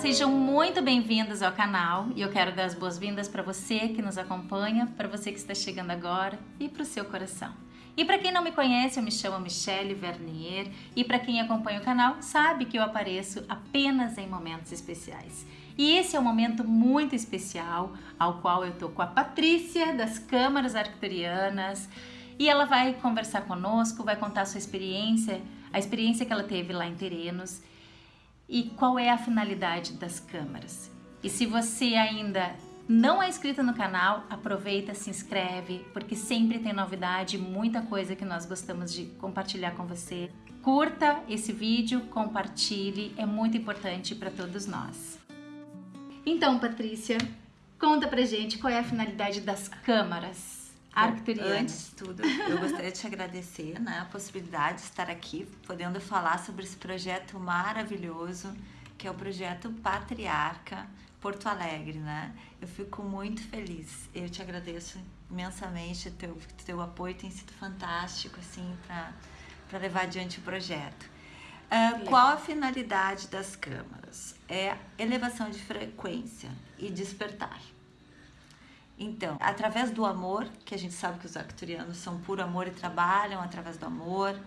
Sejam muito bem-vindos ao canal e eu quero dar as boas-vindas para você que nos acompanha, para você que está chegando agora e para o seu coração. E para quem não me conhece, eu me chamo Michelle Vernier e para quem acompanha o canal sabe que eu apareço apenas em momentos especiais. E esse é um momento muito especial ao qual eu tô com a Patrícia das Câmaras Arcturianas e ela vai conversar conosco, vai contar a sua experiência, a experiência que ela teve lá em Terenos e qual é a finalidade das câmaras. E se você ainda não é inscrito no canal, aproveita, se inscreve, porque sempre tem novidade, muita coisa que nós gostamos de compartilhar com você. Curta esse vídeo, compartilhe, é muito importante para todos nós. Então, Patrícia, conta pra gente qual é a finalidade das câmaras Antes de tudo, eu gostaria de te agradecer né, a possibilidade de estar aqui, podendo falar sobre esse projeto maravilhoso, que é o projeto Patriarca, Porto Alegre, né? Eu fico muito feliz. Eu te agradeço imensamente. Teu teu apoio tem sido fantástico, assim, para levar adiante o projeto. Uh, qual a finalidade das câmaras? É elevação de frequência e despertar. Então, através do amor, que a gente sabe que os arcturianos são puro amor e trabalham através do amor,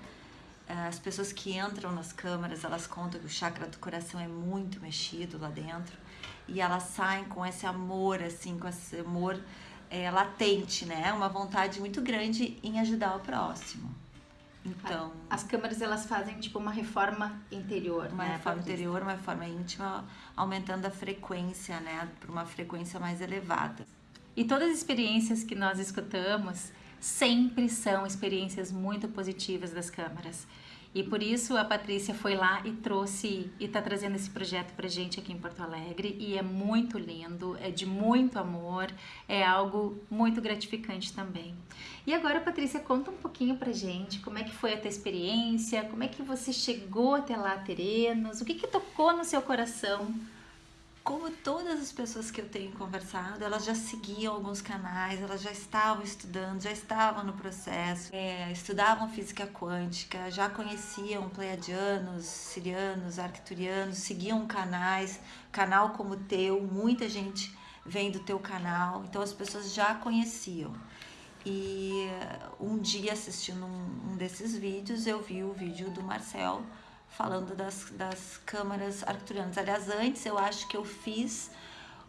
ah, as pessoas que entram nas câmaras, elas contam que o chakra do coração é muito mexido lá dentro e elas saem com esse amor, assim, com esse amor é, latente, né? Uma vontade muito grande em ajudar o próximo. Então, as câmaras elas fazem tipo uma reforma interior, uma né? reforma interior, uma reforma íntima, aumentando a frequência, né, para uma frequência mais elevada. E todas as experiências que nós escutamos sempre são experiências muito positivas das câmaras. E por isso a Patrícia foi lá e trouxe e está trazendo esse projeto para gente aqui em Porto Alegre e é muito lindo, é de muito amor, é algo muito gratificante também. E agora, Patrícia, conta um pouquinho pra gente como é que foi a tua experiência, como é que você chegou até lá, Terenos, o que que tocou no seu coração como todas as pessoas que eu tenho conversado, elas já seguiam alguns canais, elas já estavam estudando, já estavam no processo, é, estudavam física quântica, já conheciam pleiadianos, sirianos, arcturianos, seguiam canais, canal como o teu, muita gente vem do teu canal, então as pessoas já conheciam. E um dia assistindo um, um desses vídeos, eu vi o vídeo do Marcel, falando das, das câmaras arcturianas. Aliás, antes eu acho que eu fiz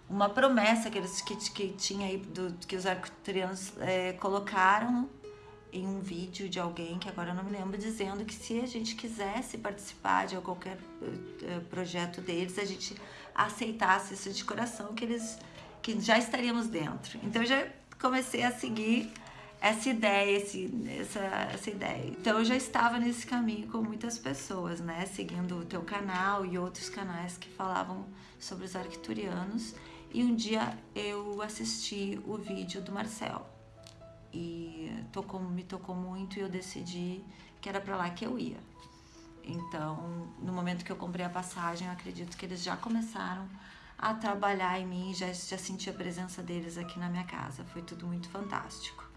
uma promessa que, eles, que, que tinha aí, do, que os arcturianos é, colocaram em um vídeo de alguém, que agora eu não me lembro, dizendo que se a gente quisesse participar de qualquer uh, projeto deles, a gente aceitasse isso de coração, que eles que já estaríamos dentro. Então eu já comecei a seguir essa ideia, esse, essa, essa ideia. Então eu já estava nesse caminho com muitas pessoas, né? Seguindo o teu canal e outros canais que falavam sobre os arcturianos. E um dia eu assisti o vídeo do Marcel. E tocou, me tocou muito e eu decidi que era para lá que eu ia. Então, no momento que eu comprei a passagem, eu acredito que eles já começaram a trabalhar em mim, já, já senti a presença deles aqui na minha casa. Foi tudo muito fantástico.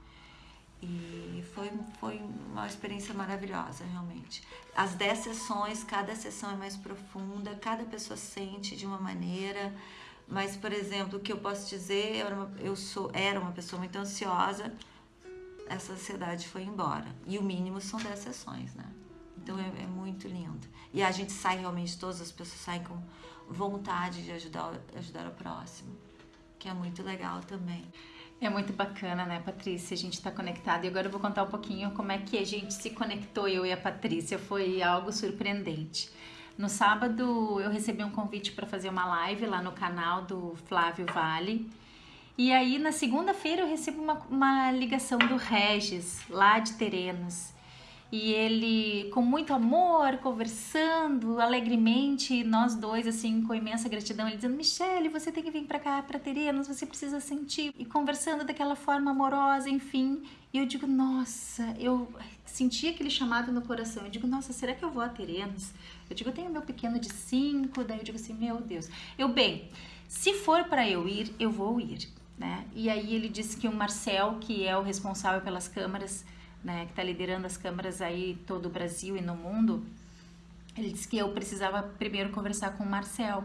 E foi, foi uma experiência maravilhosa, realmente. As 10 sessões, cada sessão é mais profunda, cada pessoa sente de uma maneira. Mas, por exemplo, o que eu posso dizer, eu era uma, eu sou, era uma pessoa muito ansiosa, essa ansiedade foi embora. E o mínimo são 10 sessões, né? Então é, é, muito lindo. E a gente sai realmente, todas as pessoas saem com vontade de ajudar, ajudar o próximo, que é muito legal também. É muito bacana, né, Patrícia? A gente está conectado. E agora eu vou contar um pouquinho como é que a gente se conectou, eu e a Patrícia. Foi algo surpreendente. No sábado eu recebi um convite para fazer uma live lá no canal do Flávio Vale. E aí na segunda-feira eu recebo uma, uma ligação do Regis, lá de Terenos e ele com muito amor, conversando alegremente, nós dois assim com imensa gratidão, ele dizendo: "Michele, você tem que vir para cá, para Terenos, você precisa sentir" e conversando daquela forma amorosa, enfim. E eu digo: "Nossa, eu senti aquele chamado no coração. Eu digo: "Nossa, será que eu vou a Terenos?" Eu digo: "Eu tenho meu pequeno de cinco, daí eu digo assim: "Meu Deus". Eu bem, se for para eu ir, eu vou ir. né? E aí ele disse que o Marcel, que é o responsável pelas câmaras, né, que está liderando as câmaras aí todo o Brasil e no mundo, ele disse que eu precisava primeiro conversar com o Marcel.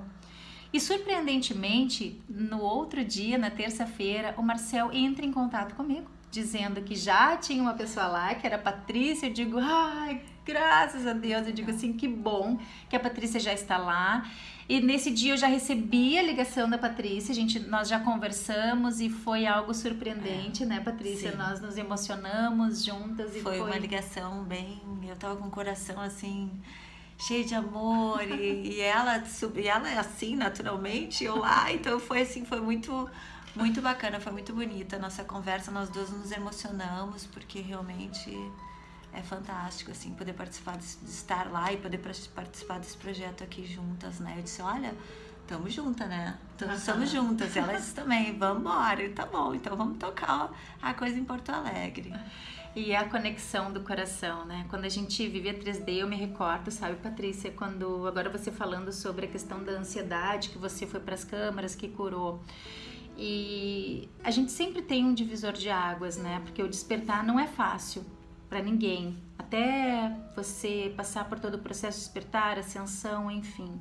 E surpreendentemente, no outro dia, na terça-feira, o Marcel entra em contato comigo, dizendo que já tinha uma pessoa lá, que era a Patrícia. Eu digo, ai, graças a Deus. Eu digo assim, que bom que a Patrícia já está lá. E nesse dia eu já recebi a ligação da Patrícia, gente, nós já conversamos e foi algo surpreendente, é, né, Patrícia? Sim. Nós nos emocionamos juntas e foi, foi uma ligação bem, eu tava com o coração assim cheio de amor e, e ela e ela é assim naturalmente eu lá então foi assim foi muito muito bacana foi muito bonita a nossa conversa nós duas nos emocionamos porque realmente é fantástico assim poder participar de, estar lá e poder participar desse projeto aqui juntas né eu disse olha Tamo juntas, né? Estamos juntas. E elas também. Vamos embora. Tá bom, então vamos tocar a coisa em Porto Alegre. E a conexão do coração, né? Quando a gente vive a 3D, eu me recordo, sabe, Patrícia, quando agora você falando sobre a questão da ansiedade, que você foi para as câmaras, que curou. E a gente sempre tem um divisor de águas, né? Porque o despertar não é fácil para ninguém. Até você passar por todo o processo de despertar, ascensão, enfim.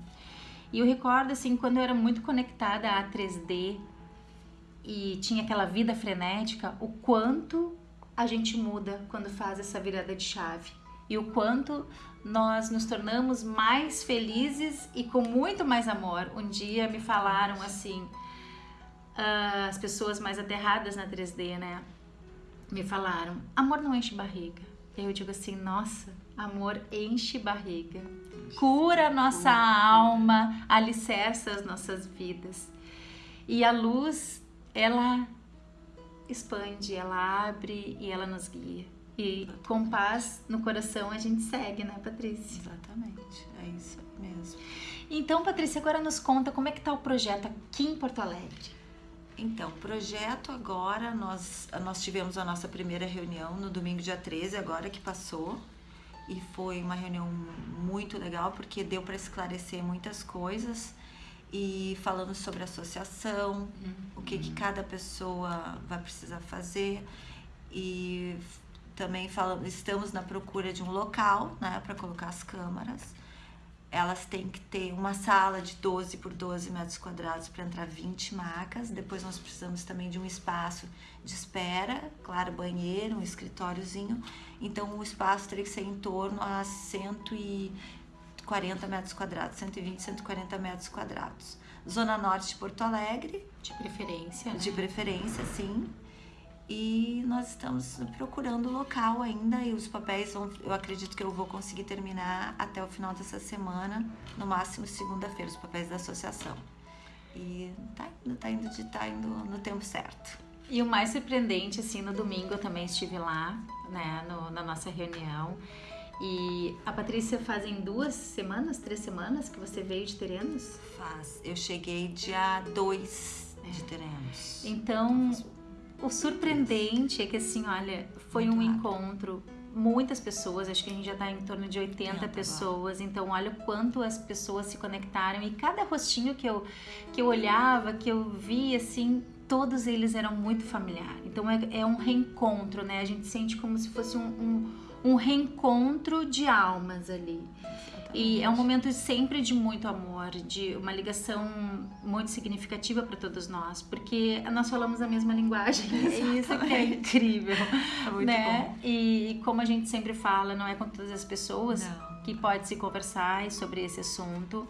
E eu recordo assim, quando eu era muito conectada à 3D e tinha aquela vida frenética, o quanto a gente muda quando faz essa virada de chave e o quanto nós nos tornamos mais felizes e com muito mais amor. Um dia me falaram assim, uh, as pessoas mais aterradas na 3D, né? Me falaram: amor não enche barriga. E eu digo assim: nossa, amor enche barriga, cura a nossa alma, alicerça as nossas vidas. E a luz, ela expande, ela abre e ela nos guia. E com paz no coração a gente segue, né, Patrícia? Exatamente, é isso mesmo. Então, Patrícia, agora nos conta como é que tá o projeto aqui em Porto Alegre. Então, projeto agora, nós, nós tivemos a nossa primeira reunião no domingo dia 13, agora que passou, e foi uma reunião muito legal porque deu para esclarecer muitas coisas e falando sobre associação, uhum. o que, que cada pessoa vai precisar fazer e também falamos, estamos na procura de um local, né, para colocar as câmaras. Elas têm que ter uma sala de 12 por 12 metros quadrados para entrar 20 macas. Depois nós precisamos também de um espaço de espera, claro, banheiro, um escritóriozinho. Então o espaço teria que ser em torno a 100 e 40 metros quadrados, 120, 140 metros quadrados. Zona Norte de Porto Alegre. De preferência. Né? De preferência, sim. E nós estamos procurando o local ainda e os papéis vão, eu acredito que eu vou conseguir terminar até o final dessa semana, no máximo segunda-feira, os papéis da associação. E tá indo, tá indo, tá indo no tempo certo. E o mais surpreendente, assim, no domingo eu também estive lá, né, no, na nossa reunião. E a Patrícia fazem duas semanas, três semanas que você veio de Terenos? Faz. Eu cheguei dia 2 é. de Terenos. Então, o surpreendente é que assim, olha, foi Muito um rápido. encontro muitas pessoas, acho que a gente já está em torno de 80 pessoas, então olha o quanto as pessoas se conectaram e cada rostinho que eu, que eu olhava, que eu via, assim, todos eles eram muito familiar. Então é, é um reencontro, né? A gente sente como se fosse um, um um reencontro de almas ali. E é um momento sempre de muito amor, de uma ligação muito significativa para todos nós, porque nós falamos a mesma linguagem. É isso que é incrível. É muito né? bom. E, como a gente sempre fala, não é com todas as pessoas não. que pode se conversar sobre esse assunto.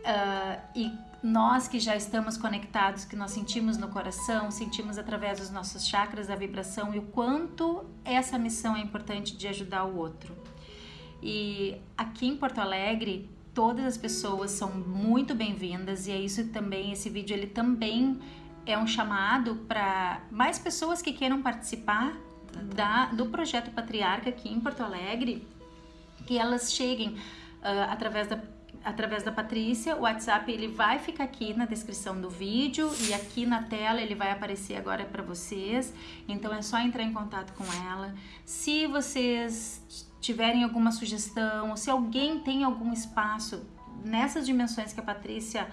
Uh, e nós que já estamos conectados, que nós sentimos no coração, sentimos através dos nossos chakras a vibração e o quanto essa missão é importante de ajudar o outro. E aqui em Porto Alegre, todas as pessoas são muito bem-vindas e é isso também, esse vídeo ele também é um chamado para mais pessoas que queiram participar da, do projeto Patriarca aqui em Porto Alegre, que elas cheguem uh, através da através da Patrícia. O WhatsApp ele vai ficar aqui na descrição do vídeo e aqui na tela ele vai aparecer agora para vocês. Então é só entrar em contato com ela. Se vocês tiverem alguma sugestão, se alguém tem algum espaço nessas dimensões que a Patrícia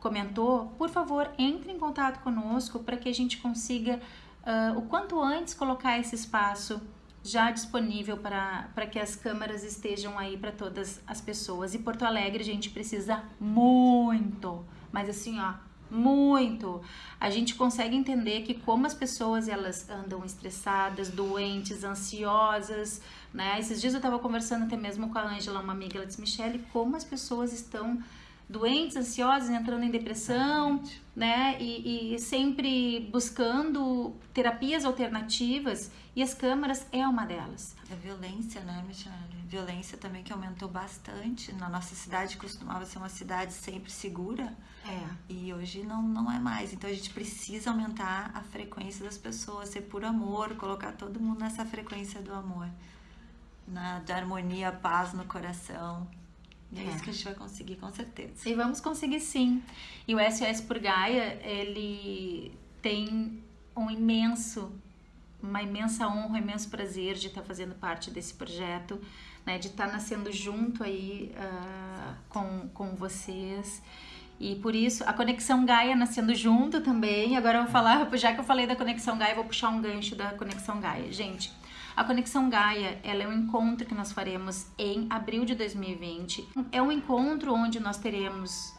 comentou, por favor, entre em contato conosco para que a gente consiga uh, o quanto antes colocar esse espaço já disponível para, para que as câmaras estejam aí para todas as pessoas. E Porto Alegre a gente precisa muito, mas assim, ó, muito. A gente consegue entender que como as pessoas elas andam estressadas, doentes, ansiosas, né? Esses dias eu estava conversando até mesmo com a Ângela, uma amiga, ela disse, Michelle, como as pessoas estão doentes, ansiosas, entrando em depressão, né? E, e, sempre buscando terapias alternativas e as câmaras é uma delas. A violência, né, Michelle? Violência também que aumentou bastante. Na nossa cidade costumava ser uma cidade sempre segura. É. E hoje não, não é mais. Então a gente precisa aumentar a frequência das pessoas, ser por amor, colocar todo mundo nessa frequência do amor. Na, de harmonia, paz no coração. É, é isso que a gente vai conseguir, com certeza. E vamos conseguir sim. E o SOS por Gaia, ele tem um imenso, uma imensa honra, um imenso prazer de estar fazendo parte desse projeto, né, de estar nascendo junto aí uh, com, com vocês. E por isso, a Conexão Gaia nascendo junto também. Agora eu vou falar, já que eu falei da Conexão Gaia, eu vou puxar um gancho da Conexão Gaia. Gente, a Conexão Gaia, ela é um encontro que nós faremos em abril de 2020. É um encontro onde nós teremos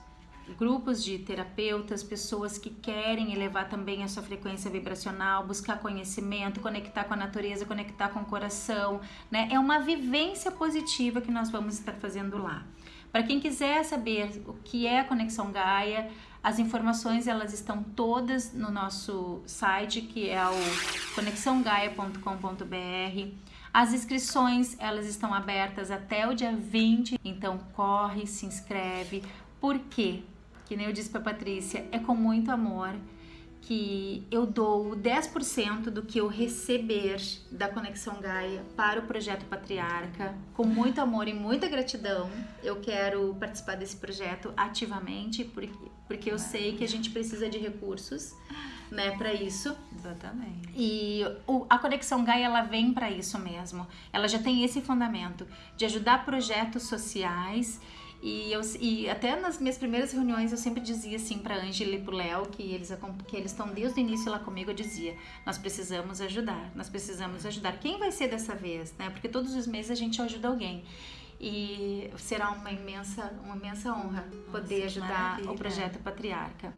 grupos de terapeutas, pessoas que querem elevar também a sua frequência vibracional, buscar conhecimento, conectar com a natureza, conectar com o coração, né? É uma vivência positiva que nós vamos estar fazendo lá. Para quem quiser saber o que é a Conexão Gaia, as informações elas estão todas no nosso site, que é o conexãogaia.com.br. As inscrições elas estão abertas até o dia 20, então corre, se inscreve. Por quê? Que nem eu disse para Patrícia, é com muito amor que eu dou 10% do que eu receber da Conexão Gaia para o projeto Patriarca, com muito amor e muita gratidão. Eu quero participar desse projeto ativamente, porque, porque eu sei que a gente precisa de recursos, né, para isso. Exatamente. E o, a Conexão Gaia ela vem para isso mesmo. Ela já tem esse fundamento de ajudar projetos sociais e, eu, e até nas minhas primeiras reuniões eu sempre dizia assim para Ângela e para Léo, que eles que eles estão desde o início lá comigo, eu dizia: nós precisamos ajudar, nós precisamos ajudar. Quem vai ser dessa vez? Né? Porque todos os meses a gente ajuda alguém. E será uma imensa, uma imensa honra poder Nossa, ajudar maravilha. o projeto Patriarca.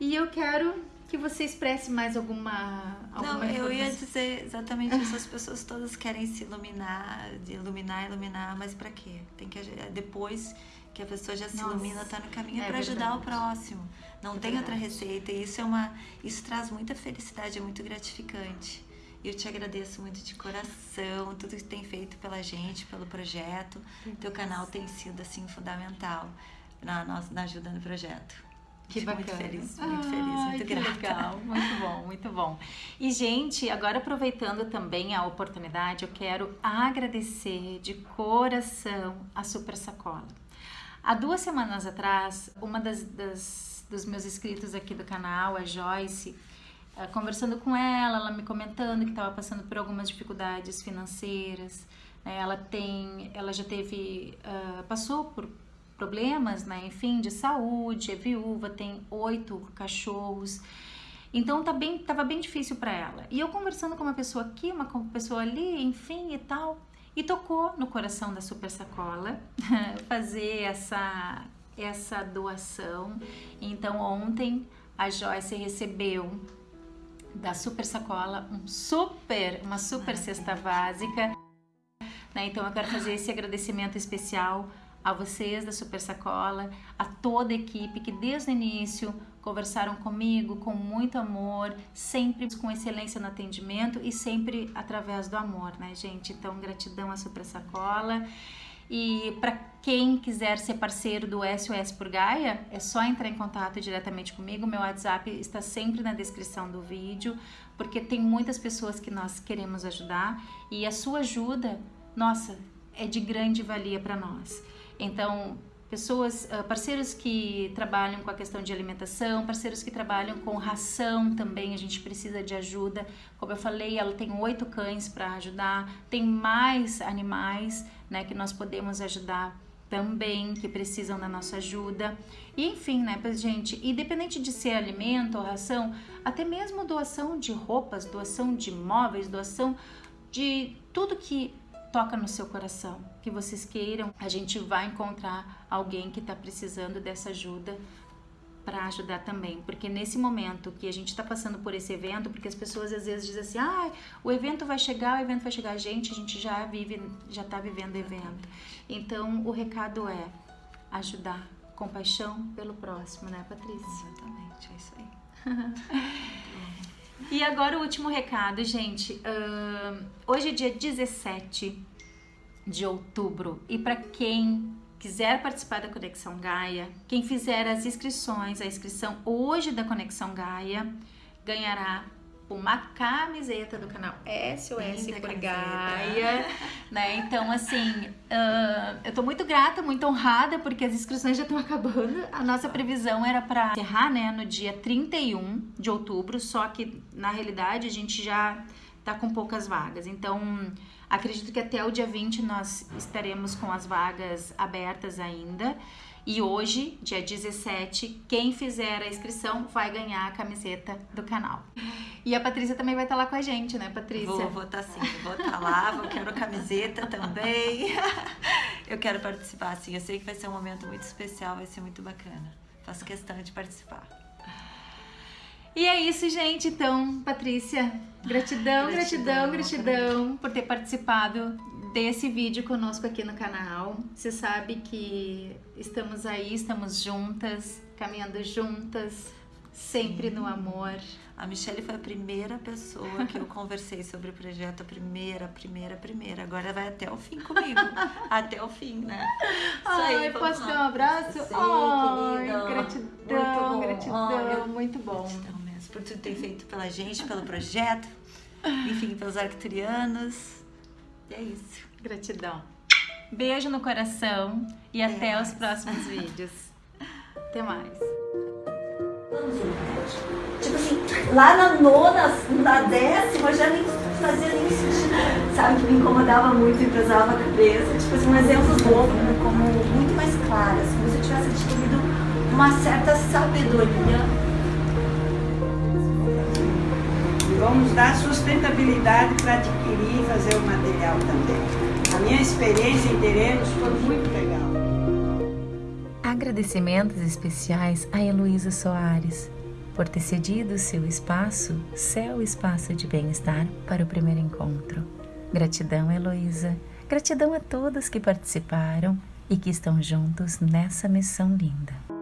E eu quero que você expresse mais alguma, alguma Não, eu ia dizer exatamente isso. As pessoas todas querem se iluminar, de iluminar, iluminar, mas para quê? Tem que depois que a pessoa já se Nossa, ilumina, está no caminho é para ajudar o próximo. Não é tem verdade. outra receita. E isso é uma, isso traz muita felicidade, é muito gratificante. Eu te agradeço muito de coração, tudo que tem feito pela gente, pelo projeto. Teu canal tem sido assim fundamental na nossa na ajuda no projeto. Que bacana. Muito feliz, muito feliz, muito que grata. legal, muito bom, muito bom. E, gente, agora aproveitando também a oportunidade, eu quero agradecer de coração a Super Sacola. Há duas semanas atrás, uma das, das dos meus inscritos aqui do canal, a Joyce, eh, conversando com ela, ela me comentando que estava passando por algumas dificuldades financeiras. Né? Ela tem, ela já teve, uh, passou por problemas, né? Enfim, de saúde, é viúva, tem oito cachorros. Então tá bem, tava bem difícil para ela. E eu conversando com uma pessoa aqui, uma pessoa ali, enfim e tal, e tocou no coração da Super Sacola fazer essa essa doação. Então ontem a Joyce recebeu da Super Sacola um super, uma super cesta básica. Né? Então eu quero fazer esse agradecimento especial a vocês da Super Sacola, a toda a equipe que desde o início conversaram comigo com muito amor, sempre com excelência no atendimento e sempre através do amor, né, gente? Então, gratidão à Super Sacola. E para quem quiser ser parceiro do SOS por Gaia, é só entrar em contato diretamente comigo. Meu WhatsApp está sempre na descrição do vídeo, porque tem muitas pessoas que nós queremos ajudar e a sua ajuda, nossa, é de grande valia para nós. Então, pessoas, ah, parceiros que trabalham com a questão de alimentação, parceiros que trabalham com ração também, a gente precisa de ajuda. Como eu falei, ela tem oito cães para ajudar, tem mais animais né, que nós podemos ajudar também que precisam da nossa ajuda. E enfim, né, gente, independente de ser alimento ou ração, até mesmo doação de roupas, doação de móveis, doação de tudo que toca no seu coração, que vocês queiram, a gente vai encontrar alguém que está precisando dessa ajuda para ajudar também, porque nesse momento que a gente está passando por esse evento, porque as pessoas às vezes dizem assim, ah, o evento vai chegar, o evento vai chegar, gente, a gente já vive, já está vivendo o evento. Então o recado é ajudar, compaixão pelo próximo, né, Patrícia? Exatamente, é isso aí. E agora o último recado, gente. Uh, hoje é dia 17 de outubro e para quem quiser participar da Conexão Gaia, quem fizer as inscrições, a inscrição hoje da Conexão Gaia, ganhará uma camiseta do canal SOS Linda por Gaia, né? Então, assim, uh, eu tô muito grata, muito honrada, porque as inscrições já estão acabando. A nossa previsão era para encerrar, né, no dia 31 de outubro, só que na realidade a gente já tá com poucas vagas. Então, acredito que até o dia 20 nós estaremos com as vagas abertas ainda. E hoje, dia 17, quem fizer a inscrição vai ganhar a camiseta do canal. E a Patrícia também vai estar lá com a gente, né, Patrícia? Vou, vou estar sim, vou estar lá, vou quero camiseta também. Eu quero participar, sim. Eu sei que vai ser um momento muito especial, vai ser muito bacana. Faço questão de participar. E é isso, gente. Então, Patrícia, gratidão, gratidão, gratidão, gratidão por ter participado desse vídeo conosco aqui no canal. Você sabe que estamos aí, estamos juntas, caminhando juntas, sempre Sim. no amor. A Michelle foi a primeira pessoa que eu conversei sobre o projeto, a primeira, primeira, primeira. Agora vai até o fim comigo. até o fim, né? Isso Ai, aí, posso dar um abraço? Sim, Ai, gratidão, muito gratidão, muito bom. Gratidão mesmo, por tudo que tem feito pela gente, pelo projeto, enfim, pelos arcturianos. E é isso. Gratidão. Beijo no coração e até, até os próximos vídeos. Até mais. Tipo assim, lá na nona, na décima, já nem fazia nem sentido. Sabe, que me incomodava muito e pesava a cabeça. Tipo assim, um exemplo bobo, né, como muito mais claro. Assim, como se eu tivesse adquirido uma certa sabedoria vamos dar sustentabilidade para adquirir e fazer o material também. A minha experiência em terrenos foi muito legal. Agradecimentos especiais a Heloísa Soares por ter cedido seu espaço, seu espaço de bem-estar, para o primeiro encontro. Gratidão, Heloísa. Gratidão a todos que participaram e que estão juntos nessa missão linda.